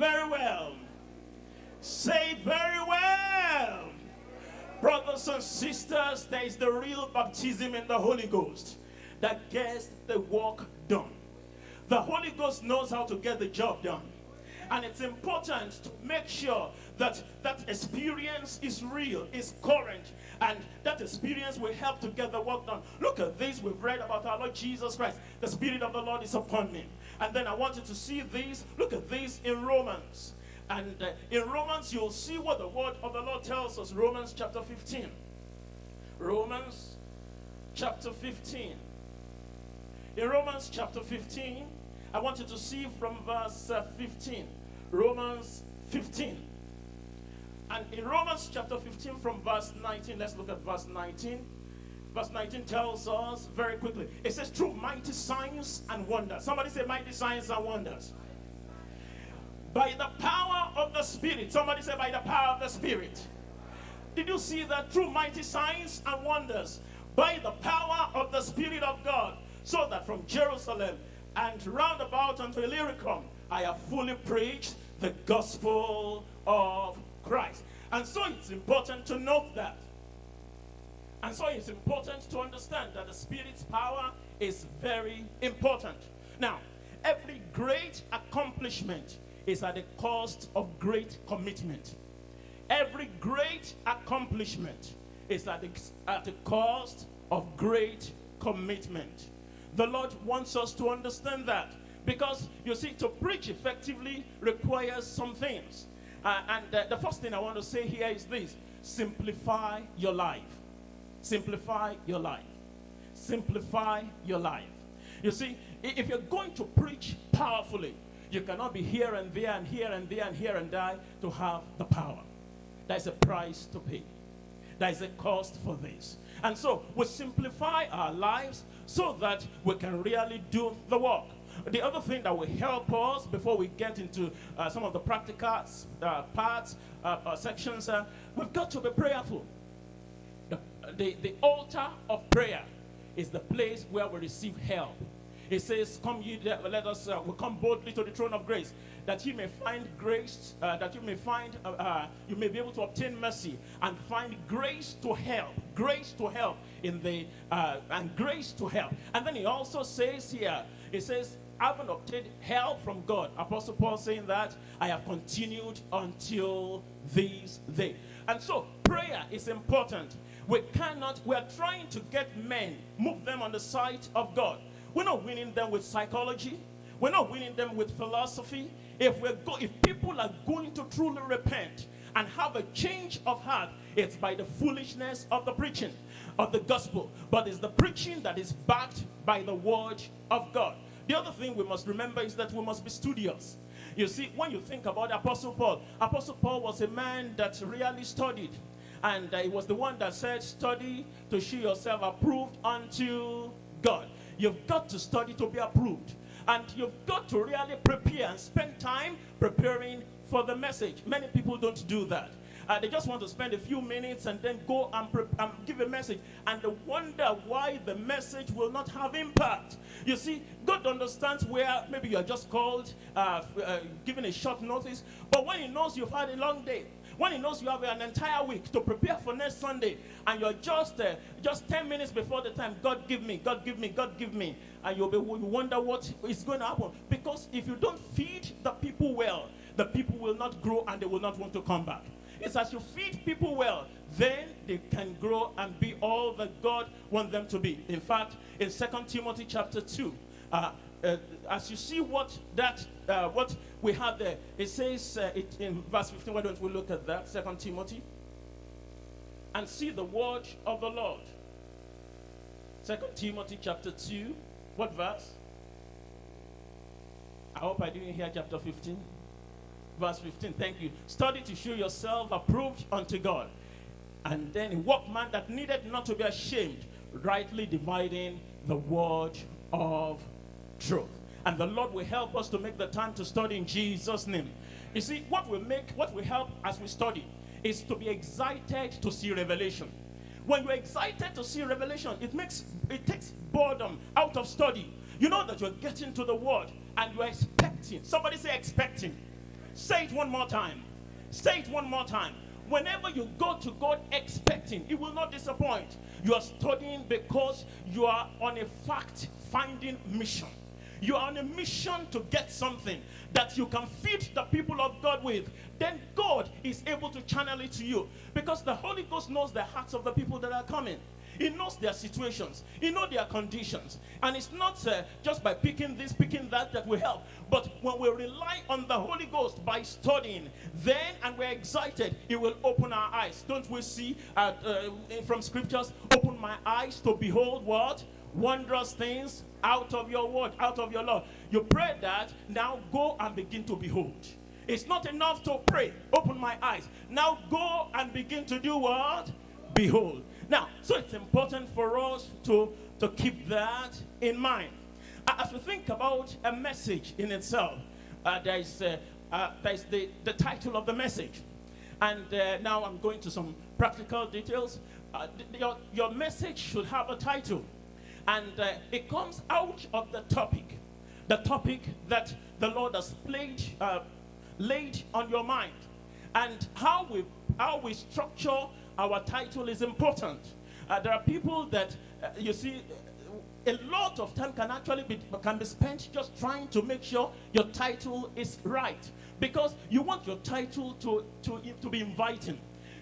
very well. Say it very well. Brothers and sisters, there is the real baptism in the Holy Ghost that gets the work done. The Holy Ghost knows how to get the job done. And it's important to make sure that that experience is real, is current, and that experience will help to get the work done. Look at this. We've read about our Lord Jesus Christ. The Spirit of the Lord is upon me. And then I want you to see these. Look at these in Romans. And uh, in Romans, you'll see what the word of the Lord tells us. Romans chapter 15. Romans chapter 15. In Romans chapter 15, I want you to see from verse uh, 15. Romans 15. And in Romans chapter 15 from verse 19, let's look at verse 19. Verse 19 tells us very quickly. It says, through mighty signs and wonders. Somebody say mighty signs and wonders. By the power of the Spirit. Somebody say by the power of the Spirit. Did you see that through mighty signs and wonders? By the power of the Spirit of God. So that from Jerusalem and round about unto Illyricum, I have fully preached the gospel of Christ. And so it's important to note that. And so it's important to understand that the Spirit's power is very important. Now, every great accomplishment is at the cost of great commitment. Every great accomplishment is at the, at the cost of great commitment. The Lord wants us to understand that because you see, to preach effectively requires some things. Uh, and uh, the first thing I want to say here is this simplify your life. Simplify your life. Simplify your life. You see, if you're going to preach powerfully, you cannot be here and there and here and there and here and there to have the power. There's a price to pay. There's a cost for this. And so we simplify our lives so that we can really do the work. The other thing that will help us before we get into uh, some of the practical uh, parts, uh, uh sections, uh, we've got to be prayerful. The, the, altar of prayer is the place where we receive help. It says, Come ye, let us, uh, we come boldly to the throne of grace, that you may find grace, uh, that you may find, uh, uh, you may be able to obtain mercy and find grace to help, grace to help in the, uh, and grace to help. And then he also says here, he says, having obtained help from God. Apostle Paul saying that I have continued until this day. And so prayer is important. We cannot, we are trying to get men, move them on the side of God. We're not winning them with psychology. We're not winning them with philosophy. If we're go if people are going to truly repent and have a change of heart, it's by the foolishness of the preaching of the gospel. But it's the preaching that is backed by the word of God. The other thing we must remember is that we must be studious. You see, when you think about Apostle Paul, Apostle Paul was a man that really studied. And uh, he was the one that said, study to show yourself approved unto God. You've got to study to be approved. And you've got to really prepare and spend time preparing for the message. Many people don't do that. Uh, they just want to spend a few minutes and then go and, and give a message. And they wonder why the message will not have impact. You see, God understands where maybe you are just called, uh, uh, given a short notice. But when He knows you've had a long day, when he knows you have an entire week to prepare for next Sunday, and you're just uh, just 10 minutes before the time, God give me, God give me, God give me, and you'll be you wonder what is going to happen. Because if you don't feed the people well, the people will not grow and they will not want to come back. It's as you feed people well, then they can grow and be all that God wants them to be. In fact, in Second Timothy chapter 2, uh, uh, as you see what that uh, what we have there, it says uh, it in verse 15. Why don't we look at that? Second Timothy, and see the word of the Lord. Second Timothy chapter 2. What verse? I hope I didn't hear chapter 15. Verse 15. Thank you. Study to show yourself approved unto God. And then a workman that needed not to be ashamed, rightly dividing the word of truth. And the Lord will help us to make the time to study in Jesus' name. You see, what will make, what will help as we study is to be excited to see revelation. When you're excited to see revelation, it makes it takes boredom out of study. You know that you're getting to the word and you're expecting. Somebody say expecting. Say it one more time. Say it one more time. Whenever you go to God expecting, He will not disappoint. You are studying because you are on a fact finding mission. You are on a mission to get something that you can feed the people of God with. Then God is able to channel it to you because the Holy Ghost knows the hearts of the people that are coming. He knows their situations. He knows their conditions. And it's not uh, just by picking this, picking that that will help. But when we rely on the Holy Ghost by studying, then and we're excited, it will open our eyes. Don't we see uh, uh, from scriptures, open my eyes to behold what? Wondrous things out of your word, out of your law. You pray that, now go and begin to behold. It's not enough to pray, open my eyes. Now go and begin to do what? Behold. Now, so it's important for us to, to keep that in mind. As we think about a message in itself, uh, there is, uh, uh, there is the, the title of the message. And uh, now I'm going to some practical details. Uh, your, your message should have a title. And uh, it comes out of the topic. The topic that the Lord has played, laid on your mind. And how we, how we structure our title is important. Uh, there are people that, uh, you see, a lot of time can actually be can be spent just trying to make sure your title is right. Because you want your title to to to be inviting.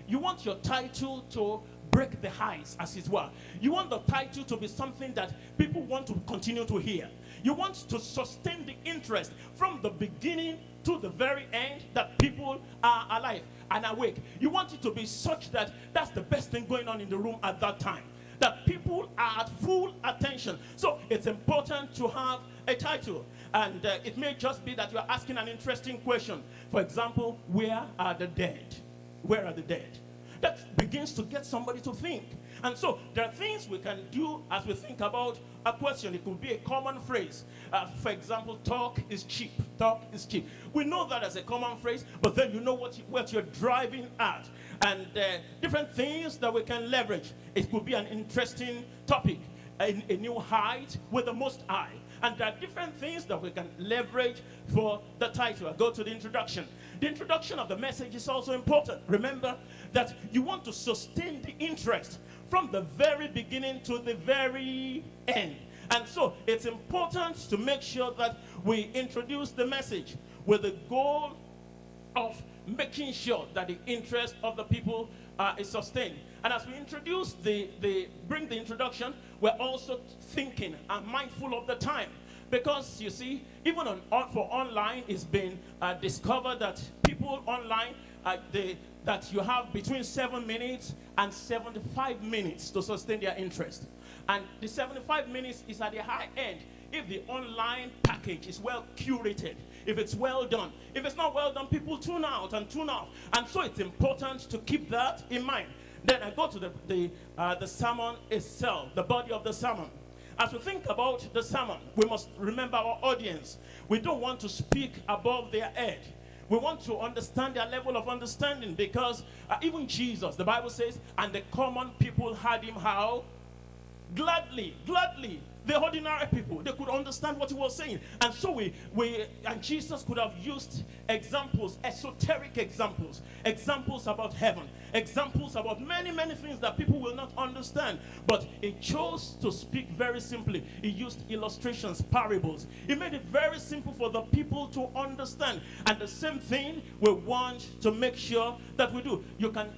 You want your title to break the highs as it were. You want the title to be something that people want to continue to hear. You want to sustain the interest from the beginning to the very end that people are alive and awake. You want it to be such that that's the best thing going on in the room at that time. That people are at full attention. So it's important to have a title. And uh, it may just be that you're asking an interesting question. For example, where are the dead? Where are the dead? That begins to get somebody to think. And so there are things we can do as we think about a question. It could be a common phrase. Uh, for example, talk is cheap. Talk is cheap. We know that as a common phrase, but then you know what, you, what you're driving at. And uh, different things that we can leverage. It could be an interesting topic, a, a new height with the most eye. And there are different things that we can leverage for the title. I go to the introduction. The introduction of the message is also important. Remember that you want to sustain the interest from the very beginning to the very end. And so it's important to make sure that we introduce the message with the goal of making sure that the interest of the people uh, is sustained. And as we introduce the, the bring the introduction, we're also thinking and mindful of the time. Because you see, even on, for online, it's been uh, discovered that people online, uh, they, that you have between seven minutes and 75 minutes to sustain their interest. And the 75 minutes is at the high end if the online package is well curated, if it's well done. If it's not well done, people tune out and tune off. And so it's important to keep that in mind. Then I go to the, the, uh, the sermon itself, the body of the sermon. As we think about the sermon, we must remember our audience. We don't want to speak above their head. We want to understand their level of understanding because uh, even Jesus, the Bible says, and the common people had him how? Gladly, gladly the ordinary people they could understand what he was saying. And so we we and jesus could have used examples esoteric examples examples about heaven examples about many many things that people will not understand. But he chose to speak very simply. He used illustrations parables. He made it very simple for the people to understand. And the same thing we want to make sure that we do. You can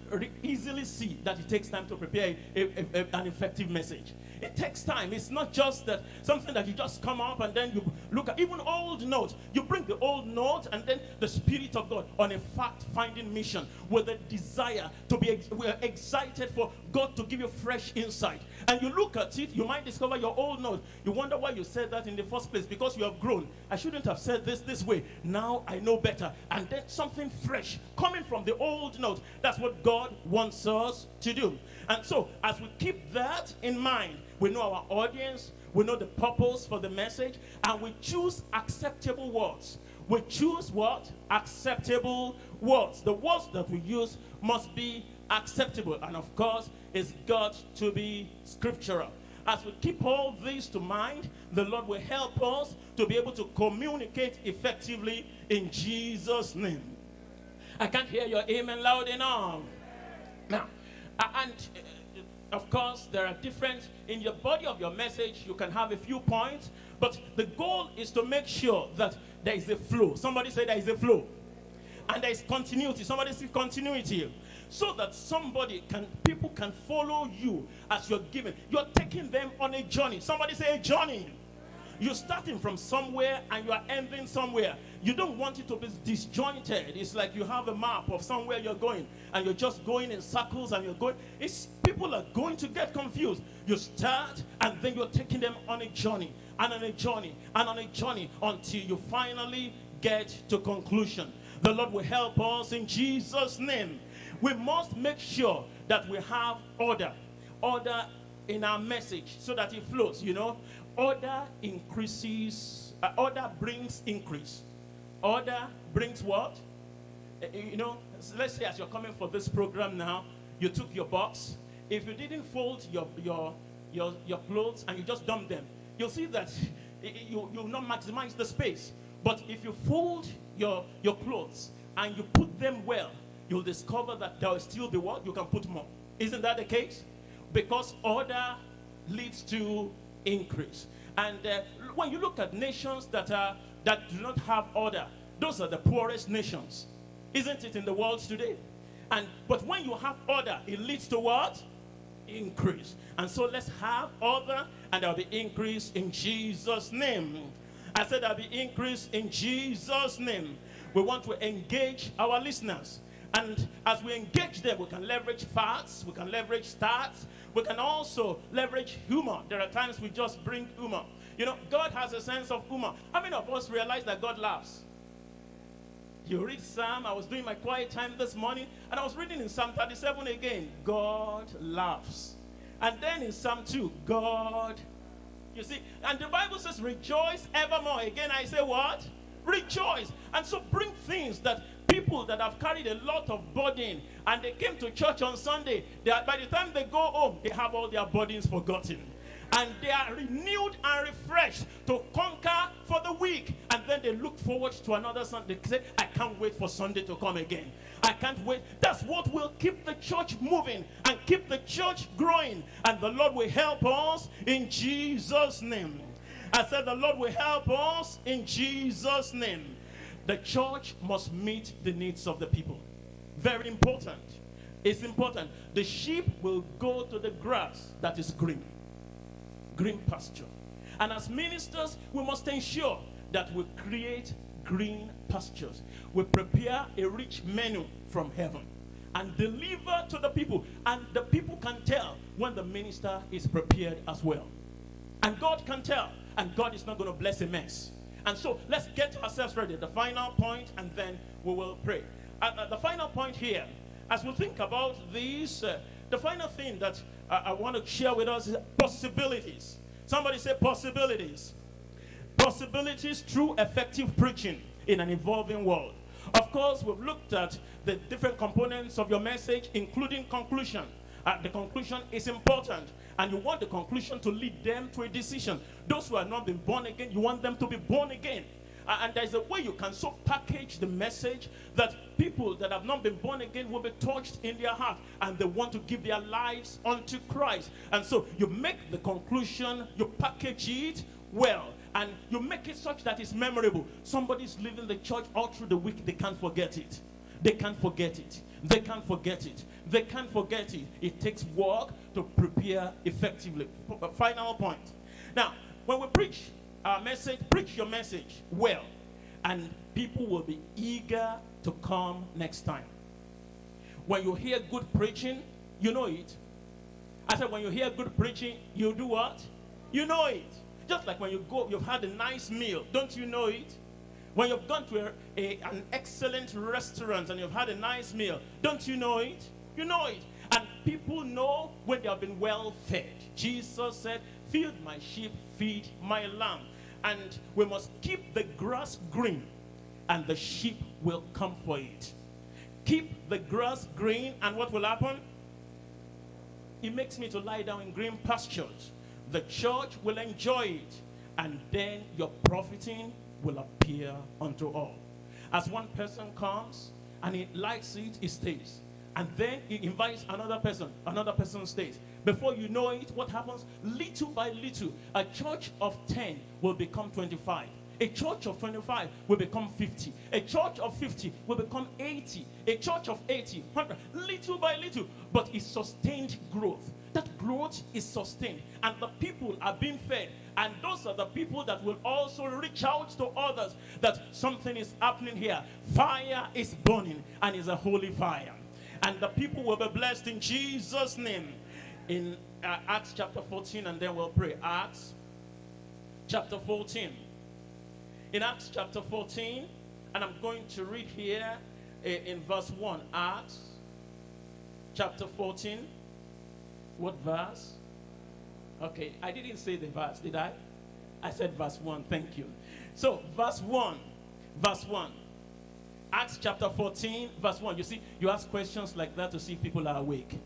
easily see that it takes time to prepare a, a, a, an effective message it takes time. It's not just that something that you just come up and then you look at even old notes. You bring the old notes and then the Spirit of God on a fact-finding mission with a desire to be ex we're excited for God to give you fresh insight. And you look at it, you might discover your old note. You wonder why you said that in the first place because you have grown. I shouldn't have said this this way. Now I know better. And then something fresh coming from the old note. That's what God wants us to do. And so as we keep that in mind, we know our audience, we know the purpose for the message, and we choose acceptable words. We choose what? Acceptable words. The words that we use must be acceptable. And of course, it's got to be scriptural. As we keep all this to mind, the Lord will help us to be able to communicate effectively in Jesus' name. I can't hear your amen loud enough. Now, and of course, there are different, in your body of your message, you can have a few points, but the goal is to make sure that there is a flow. Somebody say there is a flow. And there is continuity. Somebody say continuity so that somebody can people can follow you as you're giving you're taking them on a journey somebody say a journey you're starting from somewhere and you are ending somewhere. You don't want it to be disjointed. It's like you have a map of somewhere you're going and you're just going in circles and you're going. It's people are going to get confused. You start and then you're taking them on a journey and on a journey and on a journey until you finally get to conclusion. The lord will help us in jesus name. We must make sure that we have order. Order in our message so that it flows, you know. Order increases, uh, order brings increase. Order brings what? Uh, you know, let's say as you're coming for this program now, you took your box. If you didn't fold your, your, your, your clothes and you just dump them, you'll see that you, you'll not maximize the space. But if you fold your, your clothes and you put them well, you'll discover that there will still be what? You can put more. Isn't that the case? Because order leads to increase. And uh, when you look at nations that are that do not have order, those are the poorest nations. Isn't it in the world today? And but when you have order, it leads to what? Increase. And so let's have order and there'll be increase in Jesus' name. I said there'll be increase in Jesus' name. We want to engage our listeners. And as we engage them, we can leverage facts, we can leverage stats, we can also leverage humor. There are times we just bring humor. You know, God has a sense of humor. How many of us realize that God laughs? You read Psalm, I was doing my quiet time this morning, and I was reading in Psalm 37 again. God laughs. And then in Psalm 2, God, you see, and the Bible says, rejoice evermore. Again, I say what? Rejoice. And so bring things that people that have carried a lot of burden and they came to church on Sunday, are, by the time they go home, they have all their burdens forgotten. And they are renewed and refreshed to conquer for the week. And then they look forward to another Sunday. They say, I can't wait for Sunday to come again. I can't wait. That's what will keep the church moving and keep the church growing. And the Lord will help us in Jesus' name. I said, The Lord will help us in Jesus' name. The church must meet the needs of the people. Very important. It's important. The sheep will go to the grass that is green, green pasture. And as ministers, we must ensure that we create green pastures. We prepare a rich menu from heaven and deliver to the people. And the people can tell when the minister is prepared as well. And God can tell. And God is not going to bless a mess. And so let's get ourselves ready. The final point, and then we will pray. Uh, uh, the final point here, as we think about these, uh, the final thing that I want to share with us is possibilities. Somebody say possibilities. Possibilities through effective preaching in an evolving world. Of course, we've looked at the different components of your message, including conclusion. Uh, the conclusion is important and you want the conclusion to lead them to a decision. Those who have not been born again, you want them to be born again. And there's a way you can so package the message that people that have not been born again will be touched in their heart and they want to give their lives unto Christ. And so you make the conclusion, you package it well, and you make it such that it's memorable. Somebody's leaving the church all through the week, they can't forget it. They can't forget it. They can't forget it. They can't forget it. It takes work to prepare effectively. Uh, final point. Now, when we preach our message, preach your message well, and people will be eager to come next time. When you hear good preaching, you know it. I said, when you hear good preaching, you do what? You know it. Just like when you go, you've had a nice meal, don't you know it? When you've gone to a, a, an excellent restaurant and you've had a nice meal, don't you know it? You know it. And people know when they have been well fed. Jesus said, Feed my sheep, feed my lamb. And we must keep the grass green, and the sheep will come for it. Keep the grass green, and what will happen? It makes me to lie down in green pastures. the church will enjoy it, and then you're profiting will appear unto all. As one person comes and he likes it, he stays. And then he invites another person, another person stays. Before you know it, what happens? Little by little, a church of 10 will become 25. A church of 25 will become 50. A church of 50 will become 80. A church of 80, 100, little by little. But it's sustained growth. That growth is sustained. And the people are being fed. And those are the people that will also reach out to others that something is happening here. Fire is burning and is a holy fire. And the people will be blessed in Jesus' name. In uh, Acts chapter 14, and then we'll pray. Acts chapter 14 in Acts chapter 14, and I'm going to read here in verse 1. Acts chapter 14. What verse? Okay, I didn't say the verse, did I? I said verse 1. Thank you. So, verse 1. Verse 1. Acts chapter 14, verse 1. You see, you ask questions like that to see if people are awake.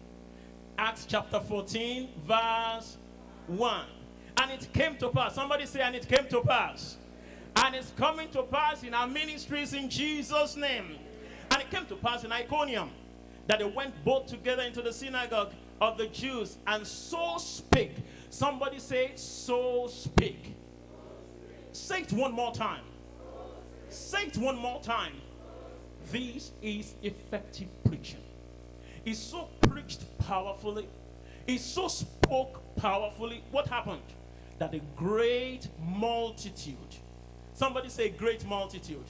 Acts chapter 14, verse 1. And it came to pass. Somebody say, and it came to pass and it's coming to pass in our ministries in Jesus' name. And it came to pass in Iconium that they went both together into the synagogue of the Jews and so spake. Somebody say, so speak. Say it one more time. Say it one more time. This is effective preaching. It's so preached powerfully. It's so spoke powerfully. What happened? That a great multitude Somebody say great multitude.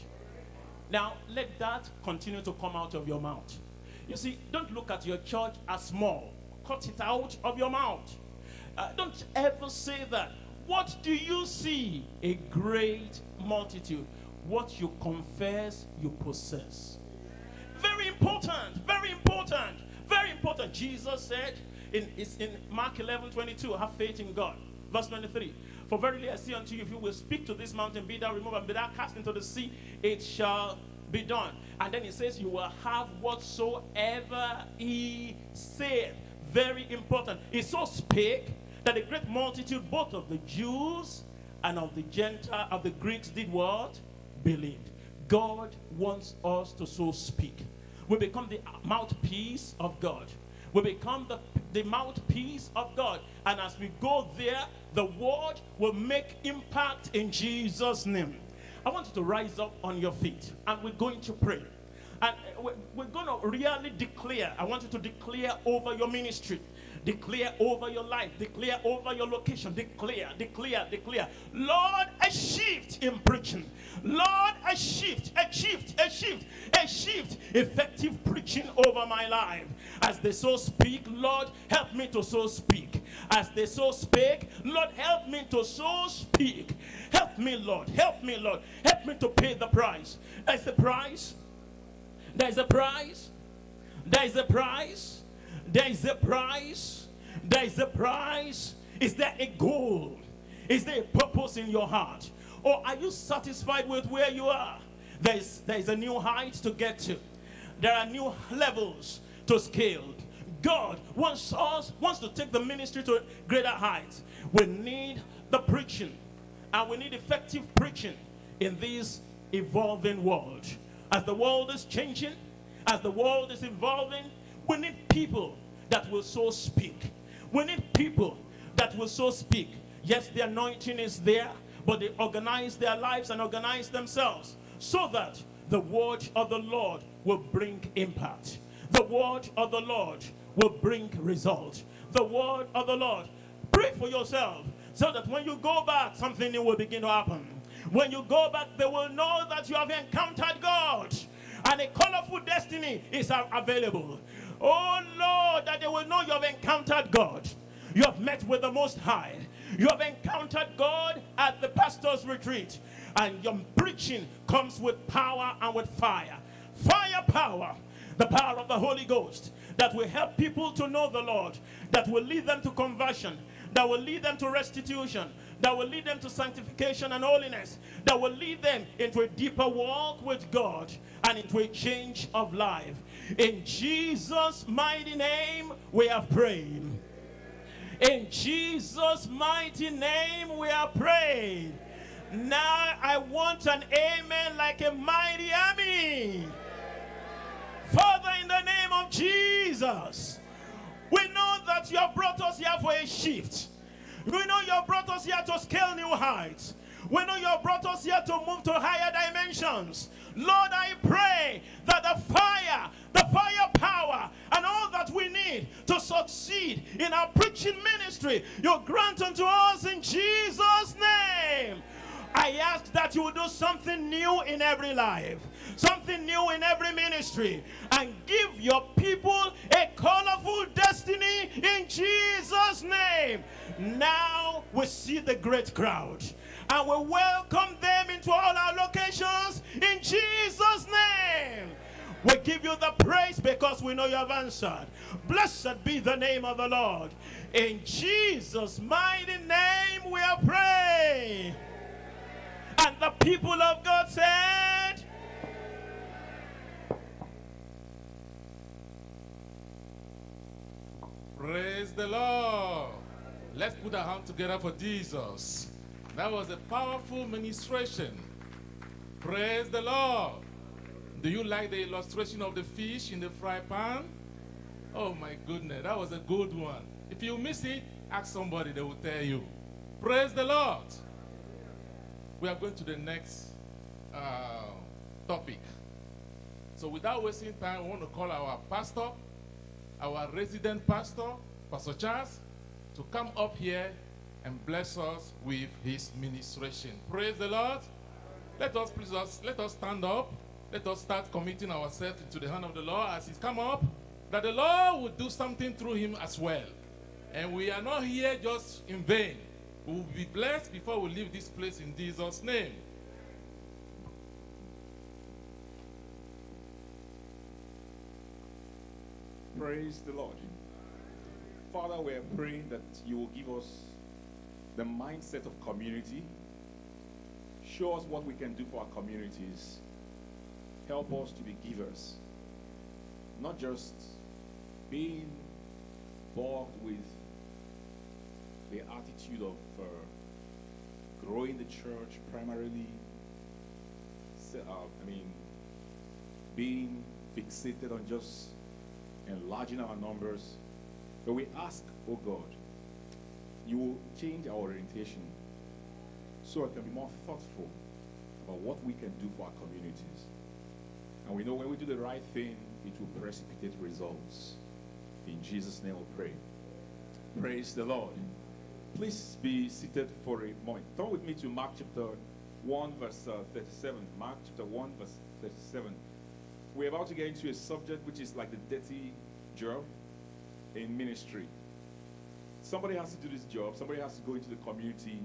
Now, let that continue to come out of your mouth. You see, don't look at your church as small. Cut it out of your mouth. Uh, don't ever say that. What do you see? A great multitude. What you confess, you possess. Very important. Very important. Very important. Jesus said in, in Mark 11 22, have faith in God. Verse 23. For verily I say unto you, if you will speak to this mountain, be thou removed and be thou cast into the sea, it shall be done. And then he says, You will have whatsoever he said. Very important. He so spake that a great multitude, both of the Jews and of the Gentile, of the Greeks, did what? Believed. God wants us to so speak. We become the mouthpiece of God. We become the, the mouthpiece of God. And as we go there, the word will make impact in Jesus' name. I want you to rise up on your feet and we're going to pray. And we're going to really declare, I want you to declare over your ministry. Declare over your life. Declare over your location. Declare, declare, declare. Lord, a shift in preaching. Lord, a shift, a shift, a shift, a shift. Effective preaching over my life. As they so speak, Lord, help me to so speak. As they so speak, Lord, help me to so speak. Help me, Lord. Help me, Lord. Help me to pay the price. There's the price. There's a price. There's a price. There is a price. There is a price. Is there a goal? Is there a purpose in your heart? Or are you satisfied with where you are? There is, there is a new height to get to. There are new levels to scale. God wants us, wants to take the ministry to greater heights. We need the preaching. And we need effective preaching in this evolving world. As the world is changing, as the world is evolving, we need people that will so speak. We need people that will so speak. Yes, the anointing is there, but they organize their lives and organize themselves so that the word of the Lord will bring impact. The word of the Lord will bring result. The word of the Lord. Pray for yourself so that when you go back, something new will begin to happen. When you go back, they will know that you have encountered God and a colorful destiny is available. Oh Lord, that they will know you have encountered God. You have met with the Most High. You have encountered God at the pastor's retreat. And your preaching comes with power and with fire. Fire power, the power of the Holy Ghost that will help people to know the Lord, that will lead them to conversion, that will lead them to restitution, that will lead them to sanctification and holiness, that will lead them into a deeper walk with God and into a change of life. In Jesus' mighty name, we have prayed. In Jesus' mighty name, we are praying. Now I want an amen like a mighty army. Father, in the name of Jesus, we know that you have brought us here for a shift. We know you have brought us here to scale new heights. We know you have brought us here to move to higher dimensions. Lord, I pray that the fire, the fire power, and all that we need to succeed in our preaching ministry, you grant unto us in Jesus' name. I ask that you will do something new in every life, something new in every ministry, and give your people a colorful destiny in Jesus' name. Now we see the great crowd, and we welcome them into all our locations in Jesus' name. We give you the praise because we know you have answered. Blessed be the name of the Lord. In Jesus' mighty name we are praying. And the people of God said, Praise the Lord. Let's put our hand together for Jesus. That was a powerful ministration. Praise the Lord. Do you like the illustration of the fish in the fry pan? Oh my goodness, that was a good one. If you miss it, ask somebody, they will tell you. Praise the Lord. We are going to the next uh, topic. So without wasting time, we want to call our pastor, our resident pastor, Pastor Charles, to come up here and bless us with his ministration. Praise the Lord. Let us please us, let us stand up. Let us start committing ourselves into the hand of the Lord as he's come up, that the Lord will do something through him as well. And we are not here just in vain. We will be blessed before we leave this place in Jesus' name. Praise the Lord. Father, we are praying that you will give us the mindset of community. Show us what we can do for our communities. Help us to be givers, not just being bogged with the attitude of uh, growing the church primarily. Uh, I mean, being fixated on just enlarging our numbers. But we ask, oh God, you will change our orientation so it can be more thoughtful about what we can do for our communities. And we know when we do the right thing, it will precipitate results. In Jesus' name we pray. Praise the Lord. Please be seated for a moment. Turn with me to Mark chapter 1, verse uh, 37. Mark chapter 1, verse 37. We're about to get into a subject which is like the dirty job in ministry. Somebody has to do this job, somebody has to go into the community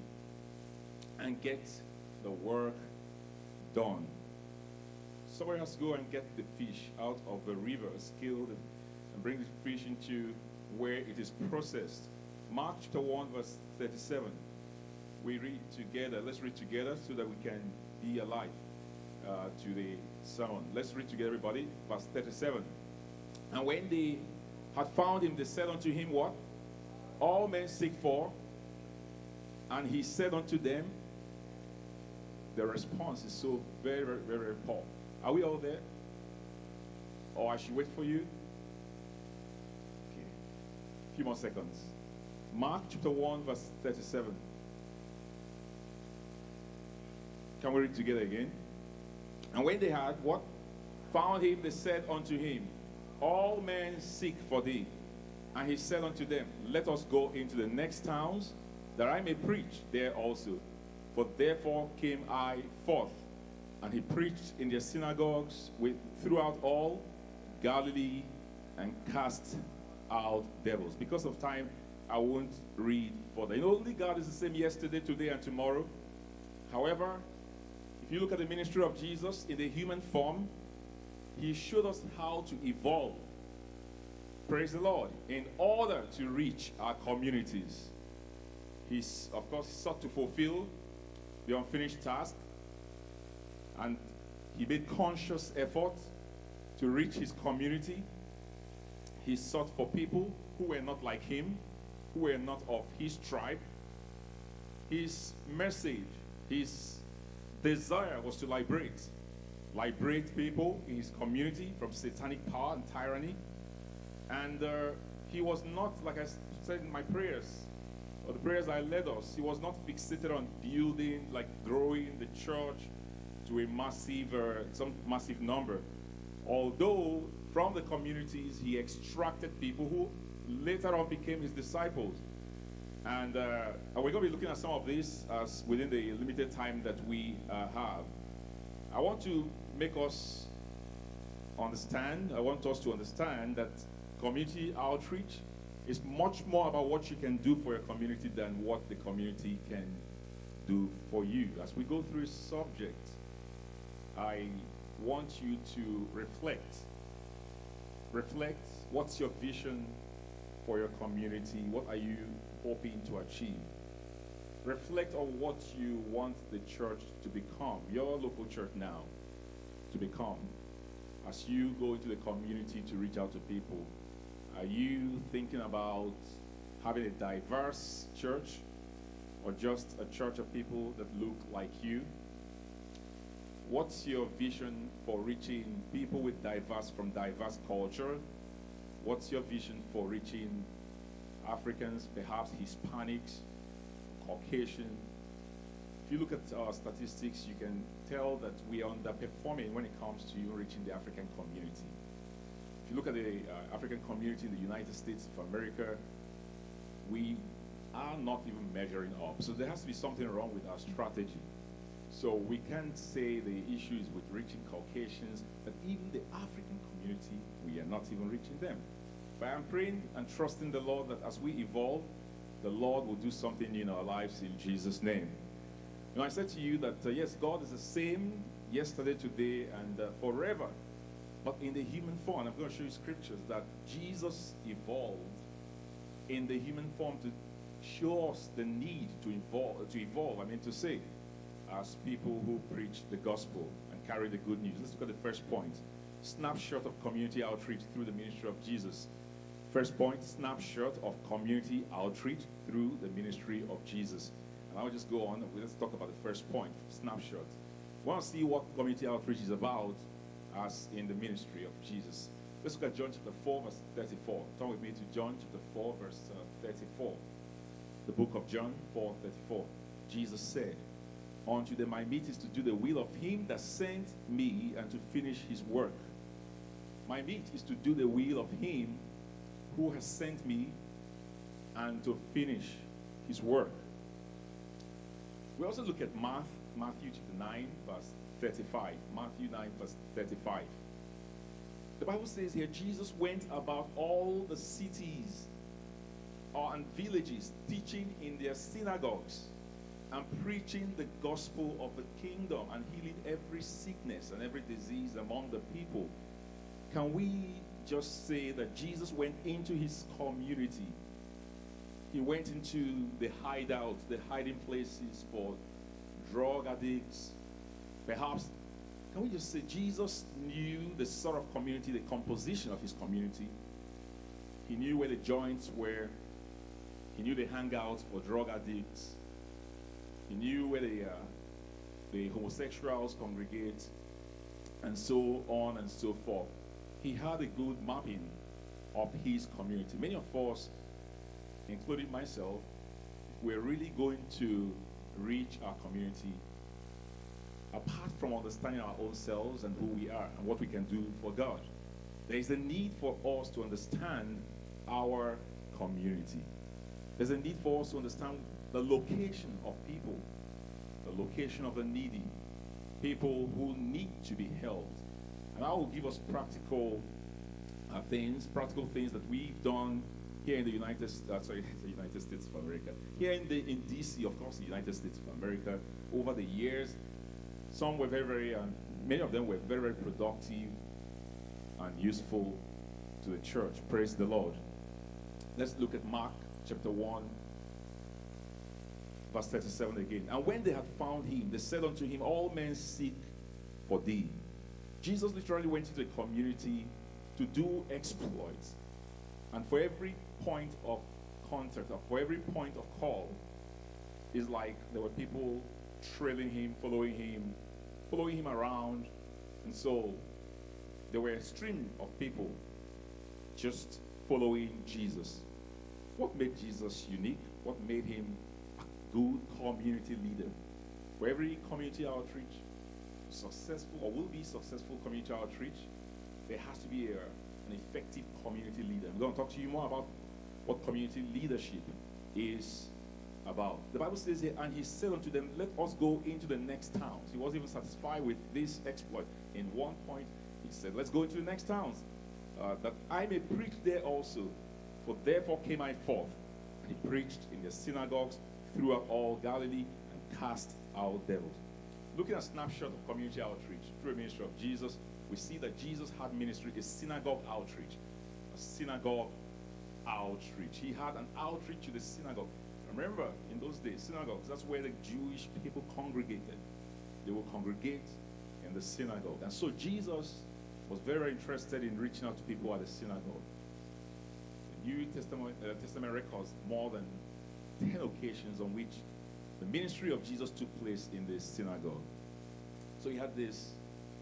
and get the work done. Somebody has to go and get the fish out of the river, skilled, and bring the fish into where it is processed. Mark chapter 1, verse 37. We read together. Let's read together so that we can be alive uh, to the sermon. Let's read together, everybody. Verse 37. And when they had found him, they said unto him, What? All men seek for. And he said unto them, The response is so very, very, very, very poor. Are we all there? Or I should wait for you? Okay. A few more seconds. Mark chapter 1, verse 37. Can we read together again? And when they had what? Found him, they said unto him, All men seek for thee. And he said unto them, Let us go into the next towns, that I may preach there also. For therefore came I forth. And he preached in their synagogues with, throughout all Galilee and cast out devils. Because of time, I won't read further. You know, only God is the same yesterday, today, and tomorrow. However, if you look at the ministry of Jesus in the human form, he showed us how to evolve. Praise the Lord. In order to reach our communities. He's, of course, sought to fulfill the unfinished task. And he made conscious effort to reach his community. He sought for people who were not like him, who were not of his tribe. His message, his desire was to liberate. Liberate people in his community from satanic power and tyranny. And uh, he was not, like I said in my prayers, or the prayers I led us, he was not fixated on building, like growing the church to a massive, uh, some massive number. Although from the communities he extracted people who later on became his disciples. And, uh, and we're going to be looking at some of this as within the limited time that we uh, have. I want to make us understand, I want us to understand that community outreach is much more about what you can do for your community than what the community can do for you. As we go through a subject, I want you to reflect. Reflect what's your vision for your community? What are you hoping to achieve? Reflect on what you want the church to become, your local church now, to become. As you go into the community to reach out to people, are you thinking about having a diverse church or just a church of people that look like you? What's your vision for reaching people with diverse from diverse culture? What's your vision for reaching Africans, perhaps Hispanics, Caucasian? If you look at our statistics, you can tell that we are underperforming when it comes to reaching the African community. If you look at the uh, African community in the United States of America, we are not even measuring up. So there has to be something wrong with our strategy. So we can't say the issue is with reaching Caucasians, but even the African community, we are not even reaching them. But I'm praying and trusting the Lord that as we evolve, the Lord will do something in our lives in Jesus' name. You know, I said to you that uh, yes, God is the same yesterday, today, and uh, forever. But in the human form, I'm going to show you scriptures that Jesus evolved in the human form to show us the need to evolve. To evolve, I mean to say, as people who preach the gospel and carry the good news. Let's look at the first point: snapshot of community outreach through the ministry of Jesus. First point: snapshot of community outreach through the ministry of Jesus. And I'll just go on. Let's talk about the first point: snapshot. We want to see what community outreach is about as in the ministry of Jesus. Let's look at John chapter 4, verse 34. Turn with me to John chapter 4, verse uh, 34. The book of John 4, 34. Jesus said, Unto them my meat is to do the will of him that sent me and to finish his work. My meat is to do the will of him who has sent me and to finish his work. We also look at Matthew, Matthew chapter 9, verse 35. Matthew 9, verse 35. The Bible says here Jesus went about all the cities uh, and villages, teaching in their synagogues and preaching the gospel of the kingdom and healing every sickness and every disease among the people. Can we just say that Jesus went into his community? He went into the hideouts, the hiding places for drug addicts. Perhaps, can we just say Jesus knew the sort of community, the composition of his community? He knew where the joints were. He knew the hangouts for drug addicts. He knew where the, uh, the homosexuals congregate, and so on and so forth. He had a good mapping of his community. Many of us, including myself, we're really going to reach our community apart from understanding our own selves and who we are and what we can do for God. There is a need for us to understand our community. There's a need for us to understand the location of people, the location of the needy, people who need to be helped. And I will give us practical uh, things, practical things that we've done here in the United, uh, sorry, the United States of America, here in the in DC, of course, the United States of America, over the years. Some were very, very, um, many of them were very, very productive and useful to the church. Praise the Lord. Let's look at Mark chapter 1, verse 37 again. And when they had found him, they said unto him, All men seek for thee. Jesus literally went into the community to do exploits. And for every point of contact, or for every point of call, is like there were people trailing him, following him, following him around. And so there were a stream of people just following Jesus. What made Jesus unique? What made him good community leader? For every community outreach, successful or will be successful community outreach, there has to be a, an effective community leader. I'm going to talk to you more about what community leadership is about. The Bible says here, and he said unto them, Let us go into the next towns. He wasn't even satisfied with this exploit. In one point, he said, Let's go into the next towns, uh, that I may preach there also. For therefore came I forth. And he preached in the synagogues throughout all Galilee and cast out devils. Looking at a snapshot of community outreach through ministry of Jesus, we see that Jesus had ministry, a synagogue outreach. A synagogue outreach. He had an outreach to the synagogue. Remember, in those days, synagogues, that's where the Jewish people congregated. They would congregate in the synagogue. And so Jesus was very interested in reaching out to people at the synagogue. The New Testament, uh, Testament records more than 10 occasions on which the ministry of Jesus took place in the synagogue. So he had this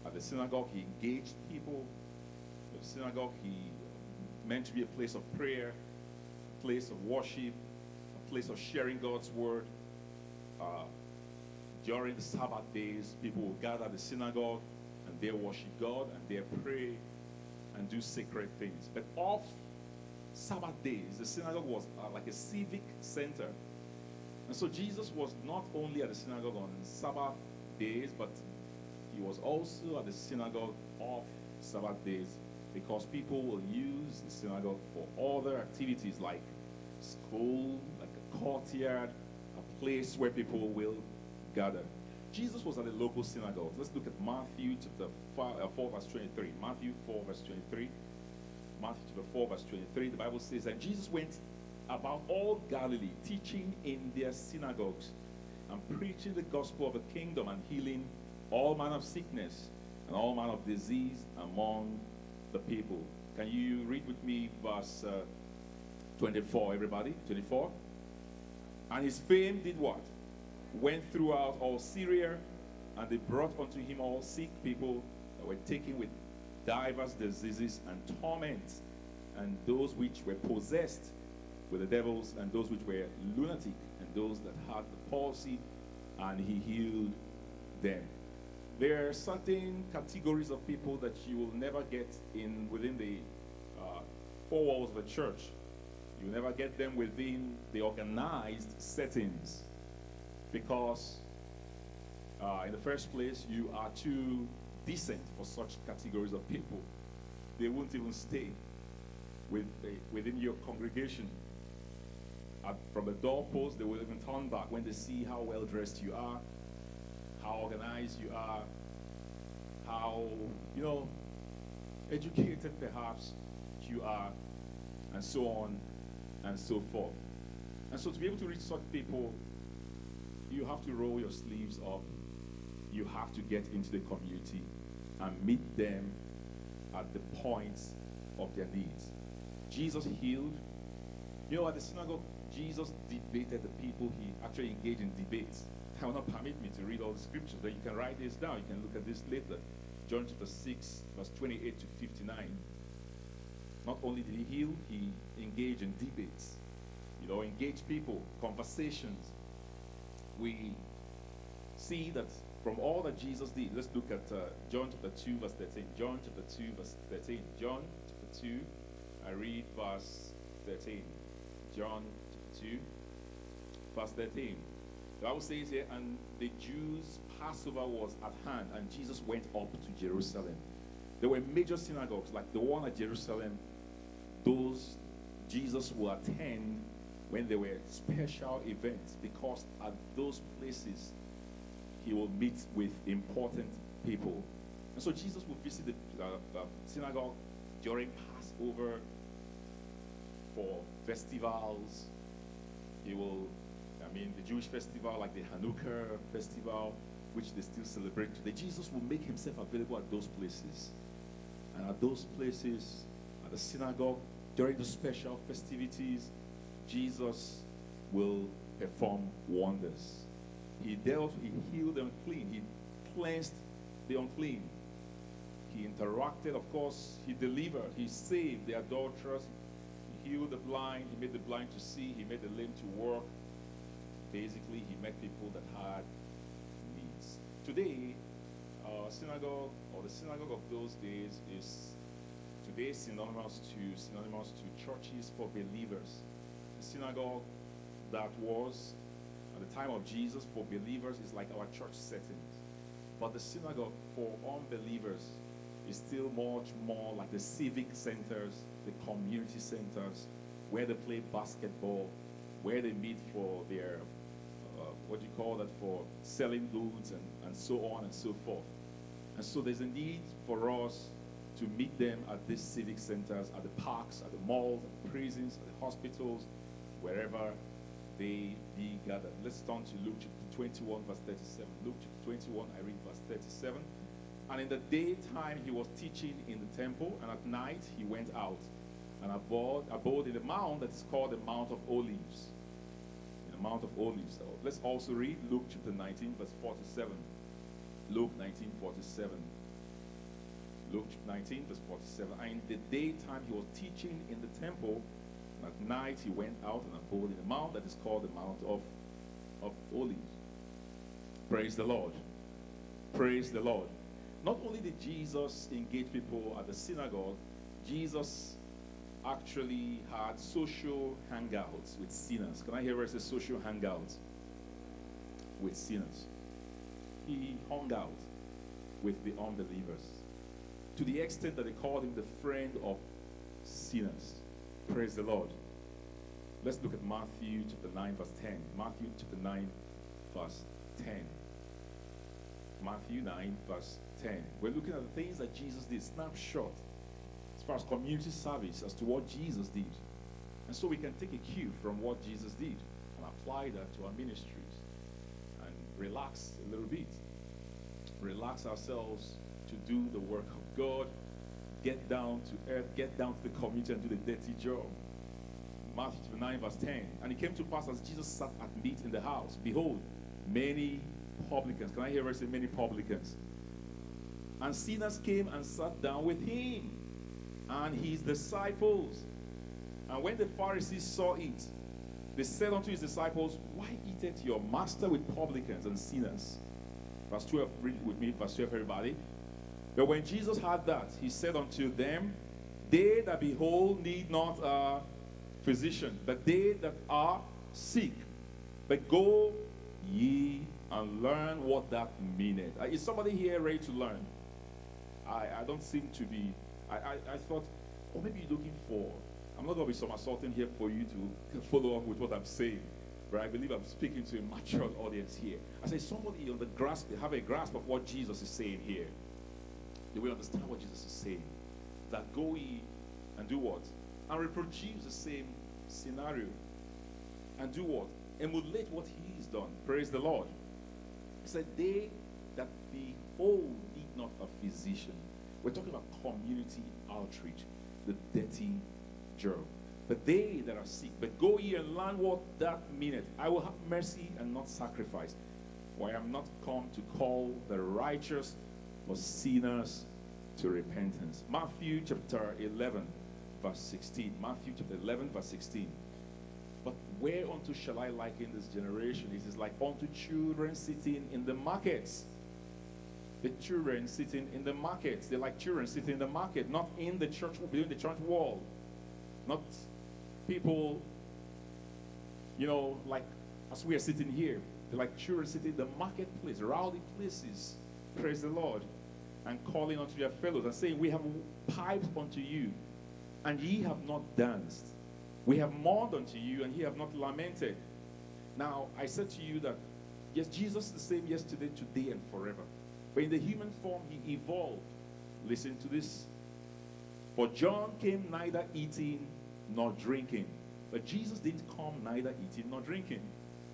at the synagogue, he engaged people. The synagogue, he meant to be a place of prayer, a place of worship, a place of sharing God's word. Uh, during the Sabbath days, people would gather at the synagogue and they worship God and they pray and do sacred things. But off Sabbath days, the synagogue was uh, like a civic center. And so Jesus was not only at the synagogue on Sabbath days, but he was also at the synagogue off Sabbath days because people will use the synagogue for other activities like school, like a courtyard, a place where people will gather. Jesus was at the local synagogue. Let's look at Matthew chapter 4, uh, 4 verse 23. Matthew 4 verse 23. Matthew chapter 4 verse 23. The Bible says that Jesus went about all Galilee, teaching in their synagogues and preaching the gospel of the kingdom and healing all manner of sickness and all manner of disease among the people. Can you read with me verse uh, 24, everybody? 24. And his fame did what? Went throughout all Syria, and they brought unto him all sick people that were taken with divers diseases and torments, and those which were possessed with the devils, and those which were lunatic, and those that had the palsy, and he healed them. There are certain categories of people that you will never get in within the uh, four walls of a church. You never get them within the organized settings because, uh, in the first place, you are too decent for such categories of people. They won't even stay with, uh, within your congregation. At, from the doorpost, they will even turn back when they see how well dressed you are, how organized you are, how, you know, educated perhaps you are, and so on and so forth. And so to be able to reach such people, you have to roll your sleeves up. You have to get into the community and meet them at the points of their needs. Jesus healed. You know, at the synagogue, Jesus debated the people. He actually engaged in debates. I will not permit me to read all the scriptures, but you can write this down. You can look at this later. John chapter 6, verse 28 to 59. Not only did he heal, he engaged in debates. You know, engage people, conversations. We see that from all that Jesus did, let's look at uh, John chapter 2, verse 13. John chapter 2, verse 13. John chapter 2, I read verse 13. John chapter 2, verse 13. The Bible says here, and the Jews' Passover was at hand, and Jesus went up to Jerusalem. There were major synagogues, like the one at Jerusalem. Those Jesus will attend when there were special events, because at those places he will meet with important people. And so Jesus will visit the uh, uh, synagogue during Passover for festivals. He will I mean, the Jewish festival, like the Hanukkah festival, which they still celebrate today, Jesus will make himself available at those places. And at those places, at the synagogue, during the special festivities, Jesus will perform wonders. He dealt, he healed the unclean, he cleansed the unclean. He interacted, of course, he delivered, he saved the adulterers, he healed the blind, he made the blind to see, he made the lame to walk. Basically, he met people that had needs. Today, uh, synagogue or the synagogue of those days is today synonymous to synonymous to churches for believers. The synagogue that was at the time of Jesus for believers is like our church settings. But the synagogue for unbelievers is still much more like the civic centers, the community centers, where they play basketball, where they meet for their, uh, what do you call that, for selling goods and, and so on and so forth. And so there's a need for us to meet them at these civic centers, at the parks, at the malls, at the prisons, at the hospitals, wherever they be gathered. Let's turn to Luke chapter 21, verse 37. Luke chapter 21, I read verse 37. And in the daytime he was teaching in the temple, and at night he went out and abode, abode in the mount that is called the Mount of Olives. In the Mount of Olives. Let's also read Luke chapter 19, verse 47. Luke 19, 47. Luke 19, verse 47. And in the daytime he was teaching in the temple, and at night he went out and abode in a mount that is called the Mount of, of Olives. Praise the Lord. Praise the Lord. Not only did Jesus engage people at the synagogue, Jesus actually had social hangouts with sinners. Can I hear where it says social hangouts? With sinners. He hung out with the unbelievers to the extent that they called him the friend of sinners. Praise the Lord. Let's look at Matthew chapter 9, verse 10. Matthew chapter 9, verse 10. Matthew 9, verse 10. We're looking at the things that Jesus did, snapshot, as far as community service, as to what Jesus did. And so we can take a cue from what Jesus did and apply that to our ministries and relax a little bit. Relax ourselves to do the work of God, get down to earth, get down to the community and do the dirty job. Matthew 9, verse 10. And it came to pass as Jesus sat at meat in the house, behold, many publicans. Can I hear her say many publicans? And sinners came and sat down with him and his disciples. And when the Pharisees saw it, they said unto his disciples, Why eateth your master with publicans and sinners? Verse 12, read it with me, verse 12, everybody. But when Jesus heard that, he said unto them, They that behold need not a physician, but they that are sick. But go ye and learn what that meaneth. Uh, is somebody here ready to learn? I, I don't seem to be. I, I, I thought, or maybe you're looking for. I'm not going to be somersaulting here for you to follow up with what I'm saying. But I believe I'm speaking to a mature audience here. I say somebody on the grasp, have a grasp of what Jesus is saying here. They will understand what Jesus is saying. That go ye and do what? And reproduce the same scenario. And do what? Emulate what he's done. Praise the Lord. He said, They that behold need not a physician. We're talking about community outreach, the dirty germ. But they that are sick, but go ye and learn what that meaneth. I will have mercy and not sacrifice. For I am not come to call the righteous, but sinners to repentance. Matthew chapter 11, verse 16. Matthew chapter 11, verse 16. But whereunto shall I liken this generation? It is like unto children sitting in the markets. The children sitting in the markets. They're like children sitting in the market, not in the church, within the church wall. Not people, you know, like as we are sitting here. They're like children sitting in the marketplace, rowdy places. Praise the Lord. And calling unto their fellows and saying, We have piped unto you, and ye have not danced. We have mourned unto you, and ye have not lamented. Now, I said to you that, yes, Jesus is the same yesterday, today, and forever. But in the human form, he evolved. Listen to this. For John came neither eating nor drinking. But Jesus didn't come neither eating nor drinking.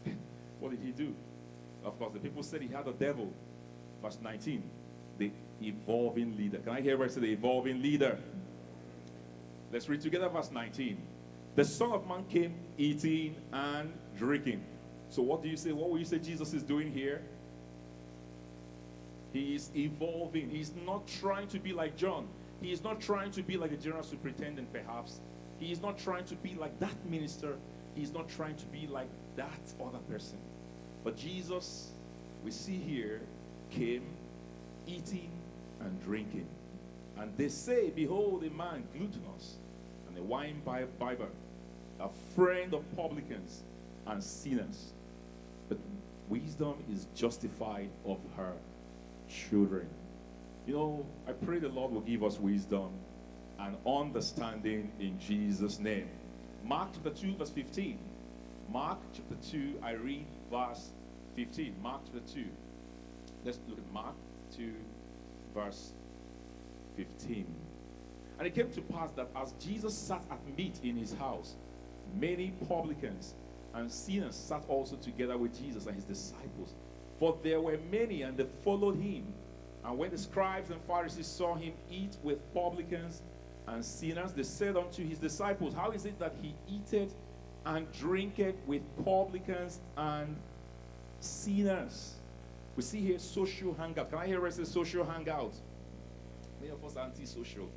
what did he do? Of course, the people said he had a devil. Verse 19. The evolving leader. Can I hear I say the evolving leader? Let's read together verse 19. The Son of Man came eating and drinking. So, what do you say? What will you say Jesus is doing here? He is evolving. He's not trying to be like John. He is not trying to be like a general superintendent, perhaps. He is not trying to be like that minister. He is not trying to be like that other person. But Jesus, we see here, came eating and drinking. And they say, Behold, a man gluttonous and a wine bibber, a friend of publicans and sinners. But wisdom is justified of her children. You know, I pray the Lord will give us wisdom and understanding in Jesus' name. Mark chapter 2, verse 15. Mark chapter 2, I read verse 15. Mark chapter 2. Let's look at Mark 2, verse 15. And it came to pass that as Jesus sat at meat in his house, many publicans and sinners sat also together with Jesus and his disciples. For there were many, and they followed him. And when the scribes and Pharisees saw him eat with publicans and sinners, they said unto his disciples, How is it that he eateth and drinketh with publicans and sinners? We see here social hangout. Can I hear us say social hangout? Many of us are anti-social.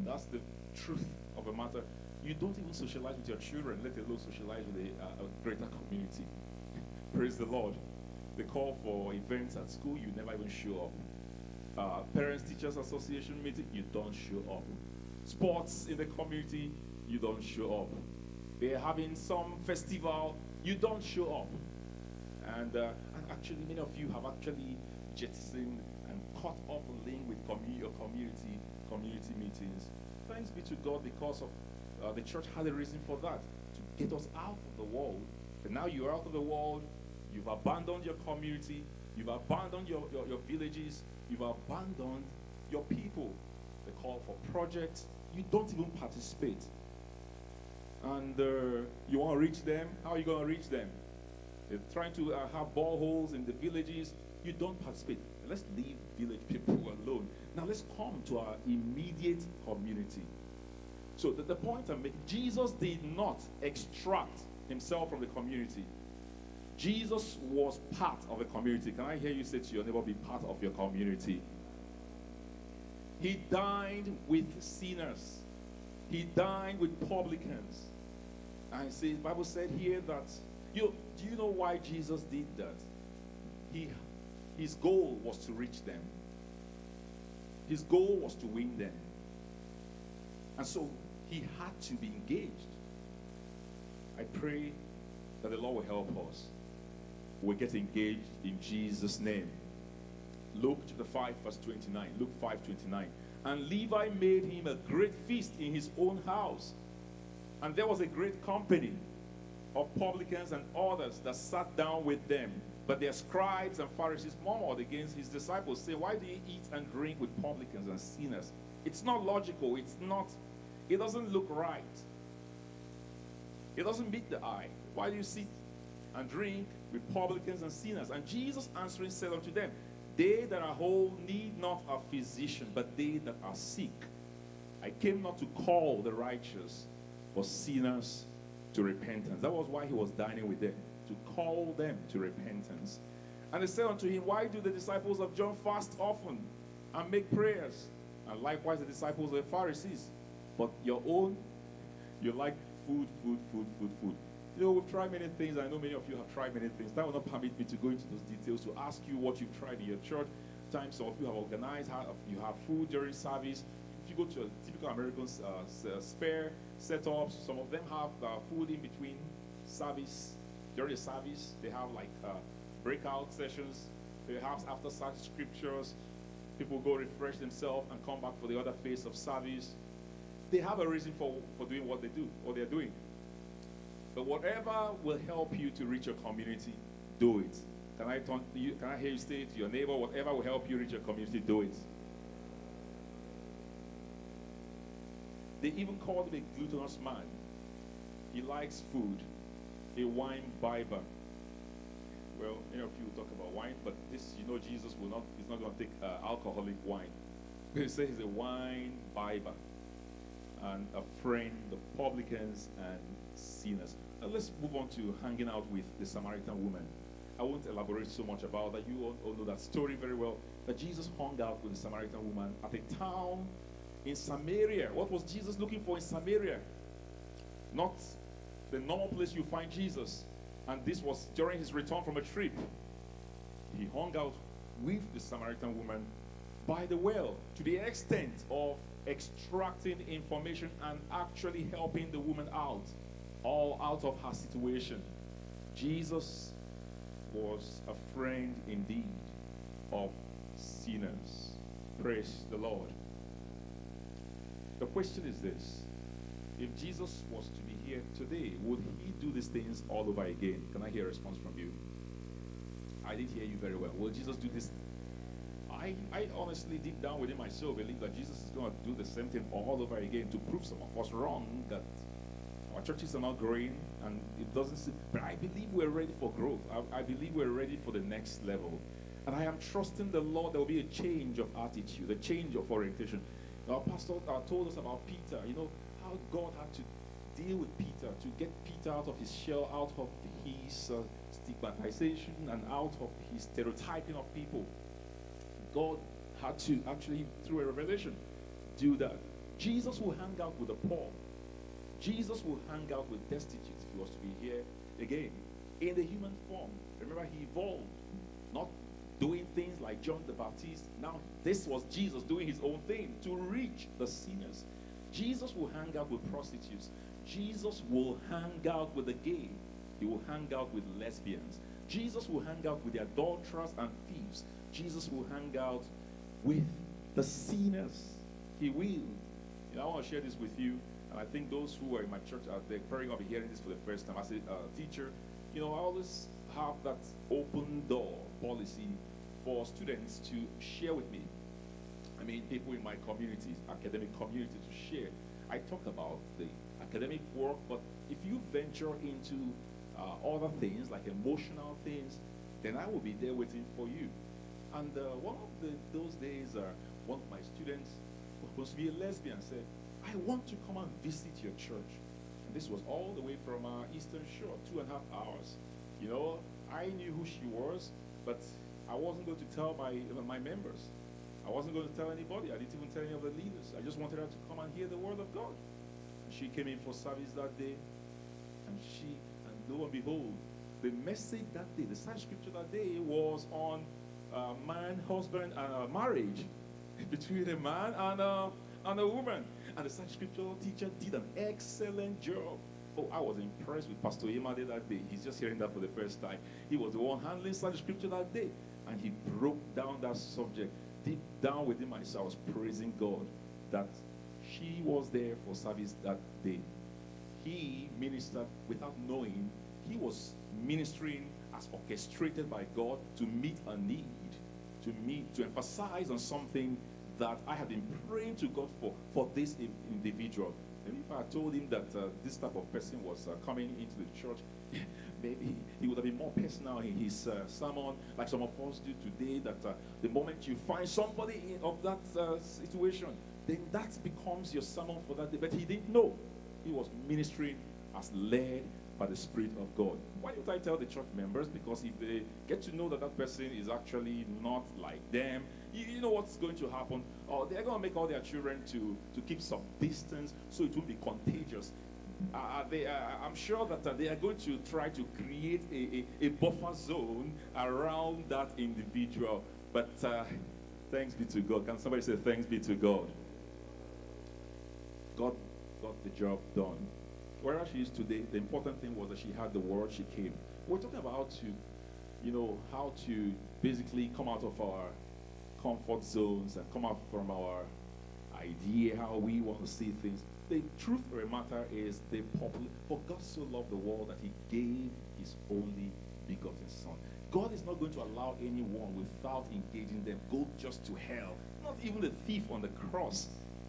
That's the truth of a matter. You don't even socialize with your children, let alone socialize with a, a greater community. Praise the Lord. They call for events at school, you never even show up. Uh, Parents Teachers Association meeting, you don't show up. Sports in the community, you don't show up. They're having some festival, you don't show up. And, uh, actually, many of you have actually jettisoned and cut off a link with or community community meetings. Thanks be to God because of uh, the church had a reason for that to get us out of the world. But now you're out of the world, You've abandoned your community. You've abandoned your, your, your villages. You've abandoned your people. They call for projects. You don't even participate. And uh, you want to reach them? How are you going to reach them? They're trying to uh, have boreholes in the villages. You don't participate. Let's leave village people alone. Now let's come to our immediate community. So the, the point I'm making, Jesus did not extract himself from the community. Jesus was part of a community. Can I hear you say to your neighbor, be part of your community? He dined with sinners. He dined with publicans. And see, the Bible said here that, you do you know why Jesus did that? He, his goal was to reach them. His goal was to win them. And so he had to be engaged. I pray that the Lord will help us we get engaged in Jesus' name. Luke chapter 5, verse 29. Luke 5, 29. And Levi made him a great feast in his own house. And there was a great company of publicans and others that sat down with them. But their scribes and Pharisees murmured against his disciples, say, Why do you eat and drink with publicans and sinners? It's not logical. It's not, it doesn't look right. It doesn't meet the eye. Why do you sit and drink with publicans and sinners. And Jesus answering said unto them, They that are whole need not a physician, but they that are sick. I came not to call the righteous, but sinners to repentance. That was why he was dining with them, to call them to repentance. And they said unto him, Why do the disciples of John fast often and make prayers? And likewise the disciples of the Pharisees. But your own, you like food, food, food, food, food. You know, we've tried many things. I know many of you have tried many things. That will not permit me to go into those details to ask you what you've tried in your church. Times some of you have organized, you have food during service. You go to a typical American uh, uh, spare setups, some of them have uh, food in between service. During the service, they have like uh, breakout sessions. Perhaps after such scriptures, people go refresh themselves and come back for the other phase of service. They have a reason for, for doing what they do, what they're doing. But whatever will help you to reach your community, do it. Can I, you, can I hear you say to your neighbor, whatever will help you reach your community, do it. They even called him a gluttonous man. He likes food, a wine bibber. Well, many of you talk about wine, but this, you know, Jesus will not, he's not going to take uh, alcoholic wine. He says he's a wine bibber. and a friend of publicans and sinners. Now let's move on to hanging out with the Samaritan woman. I won't elaborate so much about that. You all, all know that story very well. That Jesus hung out with the Samaritan woman at a town in Samaria. What was Jesus looking for in Samaria? Not the normal place you find Jesus. And this was during his return from a trip. He hung out with the Samaritan woman by the well to the extent of extracting information and actually helping the woman out, all out of her situation. Jesus was a friend indeed of sinners. Praise the Lord. The question is this if Jesus was to be here today, would he do these things all over again? Can I hear a response from you? I didn't hear you very well. Will Jesus do this? I, I honestly, deep down within my soul, believe that Jesus is going to do the same thing all over again to prove some of us wrong that our churches are not growing and it doesn't seem. But I believe we're ready for growth. I, I believe we're ready for the next level. And I am trusting the Lord there will be a change of attitude, a change of orientation. Our pastor uh, told us about Peter, you know, how God had to deal with Peter to get Peter out of his shell, out of his uh, stigmatization, and out of his stereotyping of people. God had to actually, through a revelation, do that. Jesus will hang out with the poor. Jesus will hang out with destitutes if he was to be here again in the human form. Remember, he evolved, not doing things like John the Baptist. Now, this was Jesus doing his own thing to reach the sinners. Jesus will hang out with prostitutes. Jesus will hang out with the gay. He will hang out with lesbians. Jesus will hang out with the adulterers and thieves. Jesus will hang out with the sinners. He will. You know, I want to share this with you. And I think those who are in my church are they're probably going to be hearing this for the first time. As a uh, teacher, you know, I always have that open door policy for students to share with me. I mean, people in my community, academic community, to share. I talk about the academic work, but if you venture into uh, other things like emotional things, then I will be there waiting for you. And uh, one of the, those days, uh, one of my students who was to be a lesbian said, I want to come and visit your church. And this was all the way from uh, Eastern Shore, two and a half hours. You know, I knew who she was, but I wasn't going to tell my, my members. I wasn't going to tell anybody. I didn't even tell any of the leaders. I just wanted her to come and hear the word of God. And She came in for service that day, and she, and lo and behold, the message that day, the side scripture that day was on uh, man, husband, and uh, marriage between a man and, uh, and a woman. And the side scriptural teacher did an excellent job. Oh, I was impressed with Pastor Yemade that day. He's just hearing that for the first time. He was the one handling Sunday scripture that day. And he broke down that subject. Deep down within myself, I was praising God that she was there for service that day. He ministered without knowing. He was ministering as orchestrated by God to meet a need, to meet, to emphasize on something that I had been praying to God for, for this individual. If I told him that uh, this type of person was uh, coming into the church, maybe he would have been more personal in his uh, sermon, like some of us do today. That uh, the moment you find somebody in, of that uh, situation, then that becomes your sermon for that day. But he didn't know. He was ministering as led by the Spirit of God. Why don't I tell the church members? Because if they get to know that that person is actually not like them, you, you know what's going to happen? Or they're going to make all their children to, to keep some distance so it won't be contagious. Uh, they, uh, I'm sure that uh, they are going to try to create a, a, a buffer zone around that individual. But uh, thanks be to God. Can somebody say thanks be to God? God got the job done. Wherever she is today, the important thing was that she had the word, she came. We're talking about to, you know, how to basically come out of our comfort zones and come out from our idea how we want to see things. The truth of the matter is the popular for God so loved the world that he gave his only begotten son. God is not going to allow anyone without engaging them go just to hell. Not even the thief on the cross.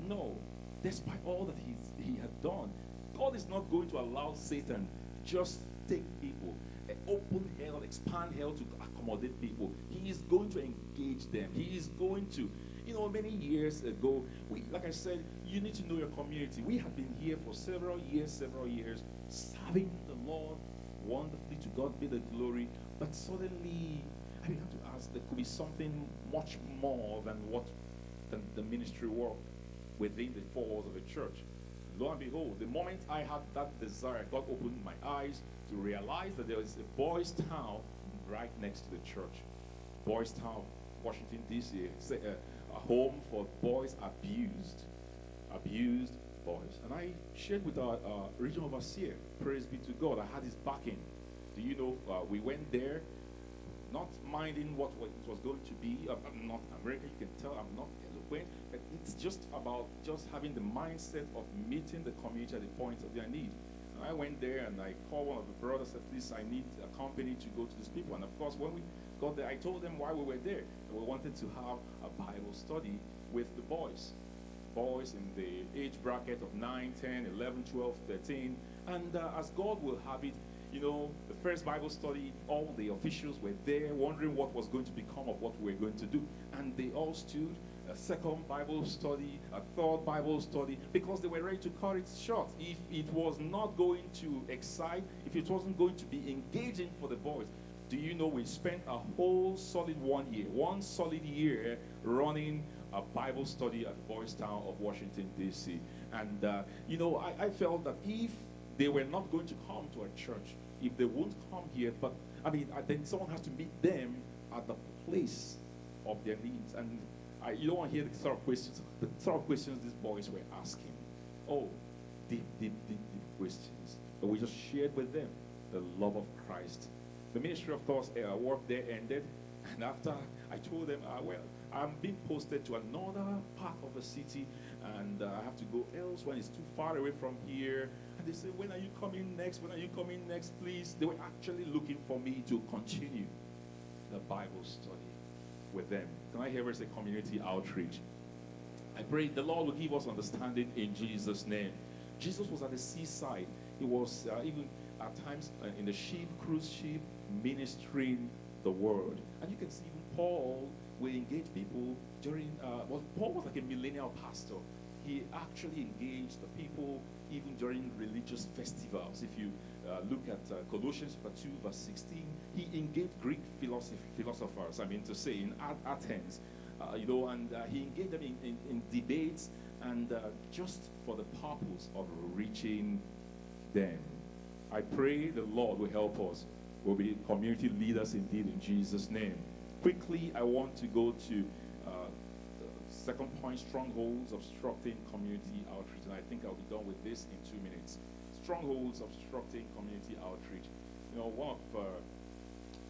No. Despite all that he's, he had done, God is not going to allow Satan just take people, eh, open hell, expand hell to accommodate people. He is going to engage them. He is going to, You know, many years ago, we, like I said, you need to know your community. We have been here for several years, several years, serving the Lord wonderfully. To God be the glory. But suddenly, I began to ask, there could be something much more than what than the ministry work within the four walls of a church. Lo and behold, the moment I had that desire, God opened my eyes to realize that there is a boys' town right next to the church. Boys Town, Washington, D.C. A, a home for boys abused. Abused boys. And I shared with our uh, regional overseer, praise be to God, I had his backing. Do you know, uh, we went there not minding what, what it was going to be. I'm, I'm not American, you can tell I'm not eloquent, but it's just about just having the mindset of meeting the community at the point of their need. I went there and I called one of the brothers, at least I need a company to go to these people. And of course, when we got there, I told them why we were there. We wanted to have a Bible study with the boys. Boys in the age bracket of 9, 10, 11, 12, 13. And uh, as God will have it, you know, the first Bible study, all the officials were there wondering what was going to become of what we were going to do. And they all stood, a second Bible study, a third Bible study, because they were ready to cut it short. If it was not going to excite, if it wasn't going to be engaging for the boys, do you know we spent a whole solid one year, one solid year running a Bible study at Boys Town of Washington, D.C. And, uh, you know, I, I felt that if they were not going to come to a church, if they won't come here, but I mean, then someone has to meet them at the place of their needs. And I, you don't want to hear the sort of questions, the sort of questions these boys were asking. Oh, deep, deep, deep, deep questions. But we just shared with them the love of Christ. The ministry, of course, uh, work there ended. And after I told them, uh, well, I'm being posted to another part of the city and uh, I have to go elsewhere. It's too far away from here. And they said, when are you coming next? When are you coming next, please? They were actually looking for me to continue the Bible study with them. Can I hear us a community outreach? I pray the Lord will give us understanding in Jesus' name. Jesus was at the seaside. He was uh, even at times uh, in the ship, cruise ship, ministering the word. And you can see even Paul will engage people during, uh, well, Paul was like a millennial pastor. He actually engaged the people even during religious festivals. If you uh, look at uh, Colossians chapter 2, verse 16, he engaged Greek philosophers, I mean to say, in Athens, uh, you know, and uh, he engaged them in, in, in debates and uh, just for the purpose of reaching them. I pray the Lord will help us. We'll be community leaders indeed in Jesus' name. Quickly, I want to go to second point, strongholds obstructing community outreach. And I think I'll be done with this in two minutes. Strongholds obstructing community outreach. You know, one of uh,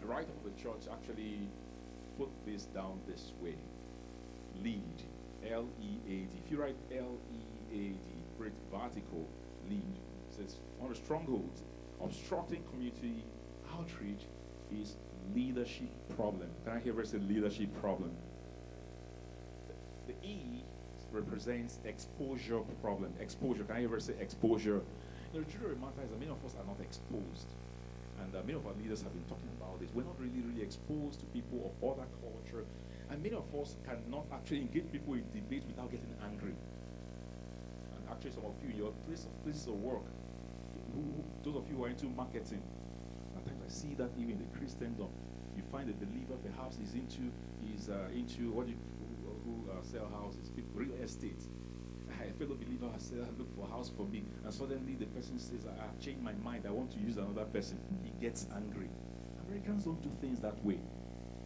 the writer of the church actually put this down this way. Lead, L-E-A-D. If you write L-E-A-D, vertical, lead. Says one of the strongholds obstructing community outreach is leadership problem. Can I hear where say leadership problem? The, the E represents exposure problem. Exposure. Can I hear say exposure? The matter is that many of us are not exposed. And uh, many of our leaders have been talking about this. We're not really, really exposed to people of other culture. And many of us cannot actually engage people in debate without getting angry. And actually, some of you, your place of, places of work, who, those of you who are into marketing, sometimes I see that even in the Christendom. You find a believer perhaps is into is uh, into what do you who uh, sell houses, real estate. Fellow believer has said, look for a house for me. And suddenly the person says, I have changed my mind. I want to use another person. He gets angry. Americans don't do things that way.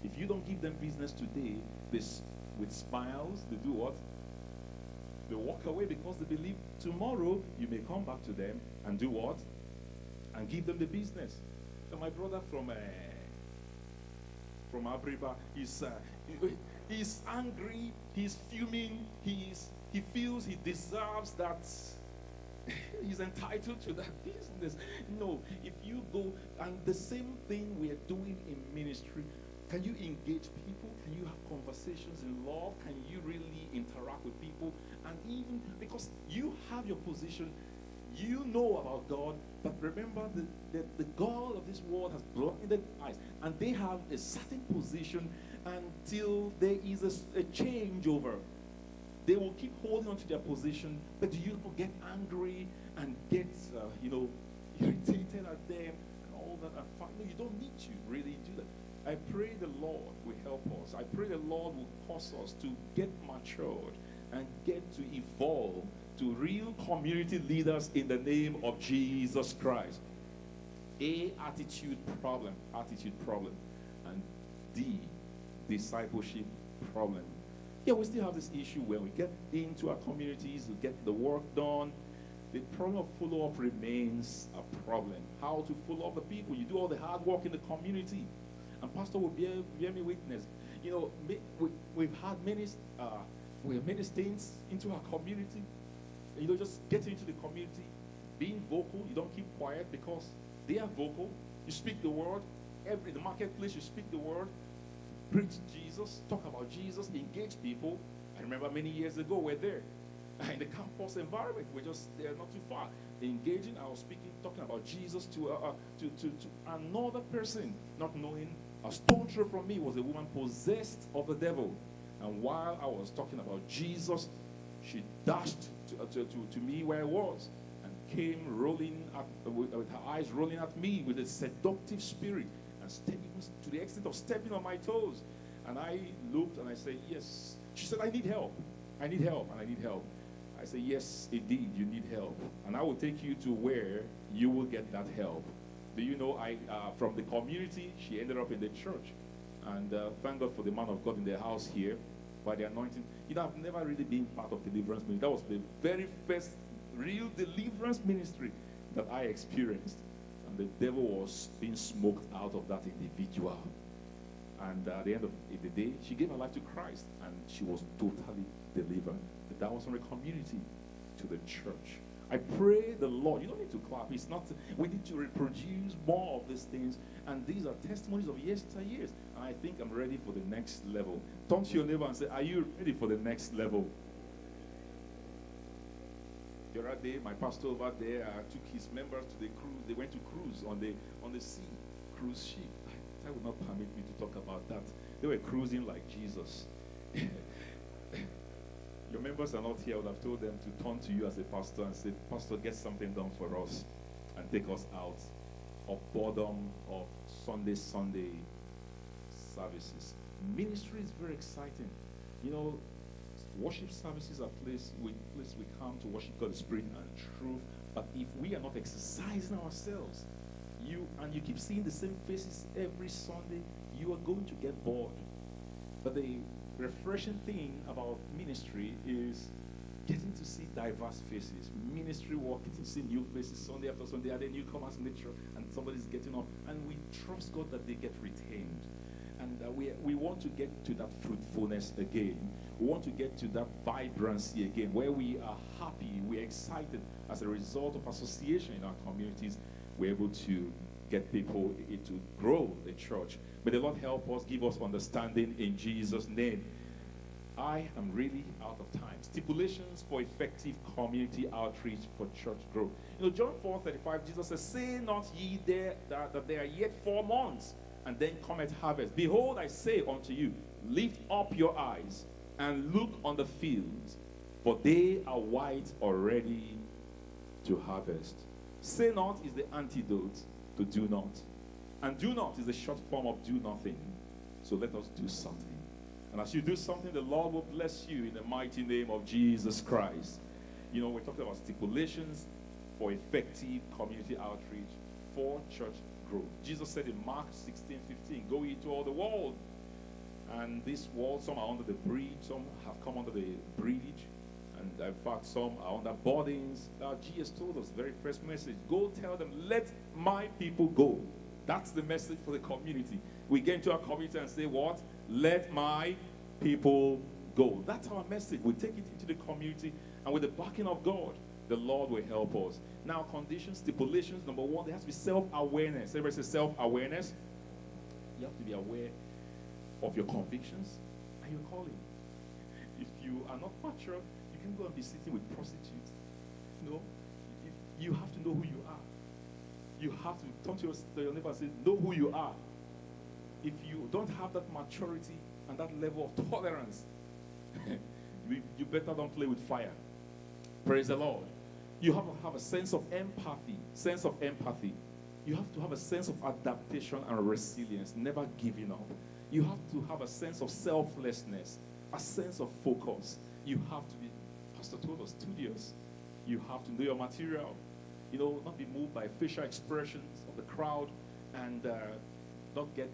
If you don't give them business today, this with smiles, they do what? They walk away because they believe tomorrow you may come back to them and do what? And give them the business. So my brother from uh, from Abriba is uh, he's angry, he's fuming, he's he feels he deserves that he's entitled to that business. No, if you go and the same thing we are doing in ministry, can you engage people? Can you have conversations in love? Can you really interact with people? And even because you have your position, you know about God, but remember that the, the God of this world has blinded eyes, and they have a certain position, until there is a, a changeover. They will keep holding on to their position, but do you will get angry and get, uh, you know, irritated at them and all that? And finally, you don't need to really do that. I pray the Lord will help us. I pray the Lord will cause us to get matured and get to evolve to real community leaders in the name of Jesus Christ. A, attitude problem. Attitude problem. And D, discipleship problem. Yeah, we still have this issue where we get into our communities, we get the work done. The problem of follow up remains a problem. How to follow up the people? You do all the hard work in the community. And Pastor will bear, bear me witness. You know, we, we've had many, uh, we have many stains into our community. You know, just getting into the community, being vocal. You don't keep quiet because they are vocal. You speak the word. Every the marketplace, you speak the word. Preach Jesus. Talk about Jesus. Engage people. I remember many years ago we're there in the campus environment. We're just there, not too far. Engaging. I was speaking, talking about Jesus to uh, uh, to, to to another person, not knowing. A stone throw from me was a woman possessed of the devil. And while I was talking about Jesus, she dashed to, uh, to, to, to me where I was and came rolling at, uh, with, with her eyes rolling at me with a seductive spirit to the extent of stepping on my toes. And I looked and I said, Yes. She said, I need help. I need help and I need help. I said, Yes, indeed, you need help. And I will take you to where you will get that help. Do you know, I uh, from the community, she ended up in the church. And uh, thank God for the man of God in the house here by the anointing. You know, I've never really been part of deliverance ministry. That was the very first real deliverance ministry that I experienced. The devil was being smoked out of that individual. And at the end of the day, she gave her life to Christ and she was totally delivered. That was from the community to the church. I pray the Lord, you don't need to clap. It's not, we need to reproduce more of these things. And these are testimonies of yesteryears. And I think I'm ready for the next level. Turn to your neighbor and say, Are you ready for the next level? The other day, my pastor over there uh, took his members to the cruise. They went to cruise on the on the sea, cruise ship. That would not permit me to talk about that. They were cruising like Jesus. Your members are not here. I would have told them to turn to you as a pastor and say, Pastor, get something done for us and take us out of boredom of Sunday, Sunday services. Ministry is very exciting. You know, worship services are place we place we come to worship God in spirit and truth. But if we are not exercising ourselves, you and you keep seeing the same faces every Sunday, you are going to get bored. But the refreshing thing about ministry is getting to see diverse faces. Ministry work, getting to see new faces Sunday after Sunday, and then newcomers in the church and somebody's getting up, and we trust God that they get retained. And uh, we, we want to get to that fruitfulness again. We want to get to that vibrancy again, where we are happy, we're excited as a result of association in our communities. We're able to get people to grow the church. May the Lord help us, give us understanding in Jesus' name. I am really out of time. Stipulations for effective community outreach for church growth. You know, John 4 35, Jesus says, Say not ye there that, that there are yet four months, and then cometh harvest. Behold, I say unto you, lift up your eyes and look on the fields, for they are white already to harvest. Say not is the antidote to do not. And do not is a short form of do nothing. So let us do something. And as you do something, the Lord will bless you in the mighty name of Jesus Christ. You know, we're talking about stipulations for effective community outreach for church growth. Jesus said in Mark 16 15, Go into all the world. And this world, some are under the bridge, some have come under the bridge, and in fact, some are under boardings. Uh, Jesus told us, very first message go tell them, let my people go. That's the message for the community. We get into our community and say, What? Let my people go. That's our message. We take it into the community, and with the backing of God, the Lord will help us. Now, conditions, stipulations. Number one, there has to be self awareness. Everybody say self awareness. You have to be aware of your convictions and your calling. If you are not mature, you can go and be sitting with prostitutes. No, you, you have to know who you are. You have to turn to your, to your neighbor and say, know who you are. If you don't have that maturity, and that level of tolerance, you, you better don't play with fire. Praise the Lord. You have to have a sense of empathy. Sense of empathy. You have to have a sense of adaptation and resilience, never giving up. You have to have a sense of selflessness, a sense of focus. You have to be, Pastor told us, studious. You have to know your material. You know, not be moved by facial expressions of the crowd and uh, not get